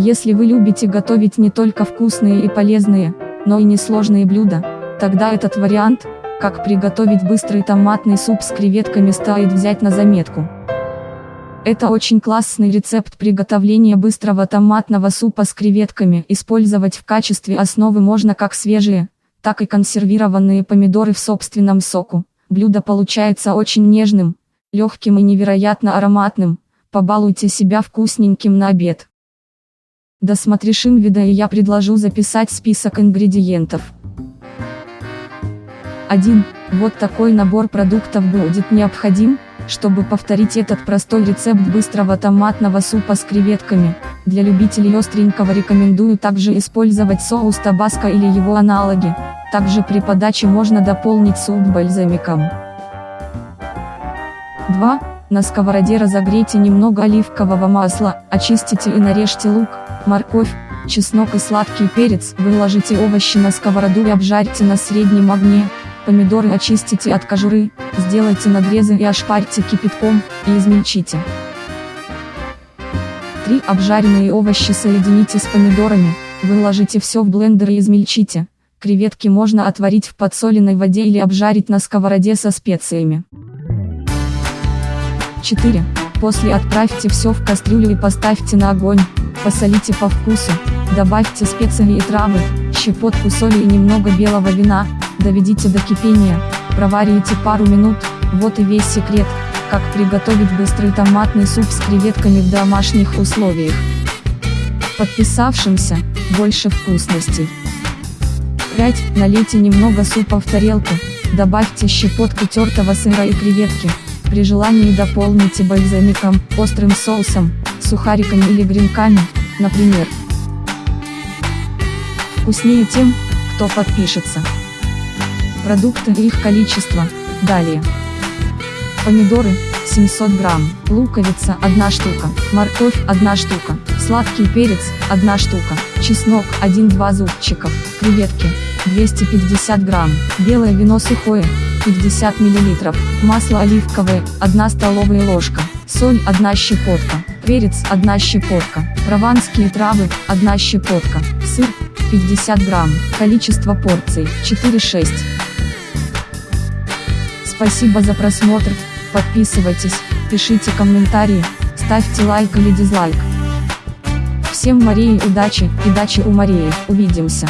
Если вы любите готовить не только вкусные и полезные, но и несложные блюда, тогда этот вариант, как приготовить быстрый томатный суп с креветками стоит взять на заметку. Это очень классный рецепт приготовления быстрого томатного супа с креветками. Использовать в качестве основы можно как свежие, так и консервированные помидоры в собственном соку. Блюдо получается очень нежным, легким и невероятно ароматным. Побалуйте себя вкусненьким на обед. Досмотришь видео и я предложу записать список ингредиентов. 1. Вот такой набор продуктов будет необходим, чтобы повторить этот простой рецепт быстрого томатного супа с креветками. Для любителей остренького рекомендую также использовать соус табаско или его аналоги. Также при подаче можно дополнить суп бальзамиком. 2. На сковороде разогрейте немного оливкового масла, очистите и нарежьте лук, морковь, чеснок и сладкий перец. Выложите овощи на сковороду и обжарьте на среднем огне. Помидоры очистите от кожуры, сделайте надрезы и ошпарьте кипятком, и измельчите. 3. Обжаренные овощи соедините с помидорами, выложите все в блендер и измельчите. Креветки можно отварить в подсоленной воде или обжарить на сковороде со специями. 4. После отправьте все в кастрюлю и поставьте на огонь, посолите по вкусу, добавьте специи и травы, щепотку соли и немного белого вина, доведите до кипения, проварите пару минут, вот и весь секрет, как приготовить быстрый томатный суп с креветками в домашних условиях. Подписавшимся, больше вкусностей. 5. Налейте немного супа в тарелку, добавьте щепотку тертого сыра и креветки, при желании дополните бальзамиком, острым соусом, сухариками или гренками, например. Вкуснее тем, кто подпишется. Продукты и их количество, далее. Помидоры, 700 грамм, луковица 1 штука, морковь 1 штука, сладкий перец 1 штука, чеснок 1-2 зубчиков, креветки 250 грамм, белое вино сухое 50 мл, масло оливковое, 1 столовая ложка, соль 1 щепотка, перец 1 щепотка, прованские травы 1 щепотка, сыр 50 грамм, количество порций 4-6. Спасибо за просмотр, подписывайтесь, пишите комментарии, ставьте лайк или дизлайк. Всем Марии удачи, и дачи у Марии, увидимся.